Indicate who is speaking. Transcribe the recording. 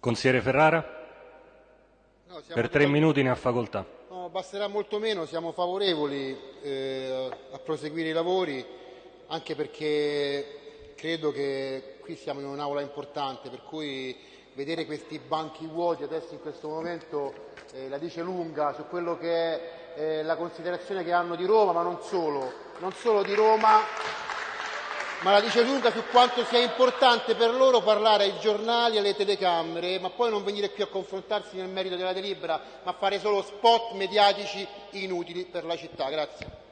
Speaker 1: Consigliere Ferrara,
Speaker 2: No,
Speaker 1: per tre minuti ne ha facoltà.
Speaker 2: no, basterà molto meno, siamo favorevoli eh, a proseguire i lavori, anche perché credo che qui siamo in un'aula importante, per cui vedere questi banchi vuoti adesso in questo momento eh, la dice lunga su quello che è eh, la considerazione che hanno di Roma, ma non solo, non solo di Roma, ma la dice lunga su quanto sia importante per loro parlare ai giornali e alle telecamere, ma poi non venire qui a confrontarsi nel merito della delibera, ma fare solo spot mediatici inutili per la città. Grazie.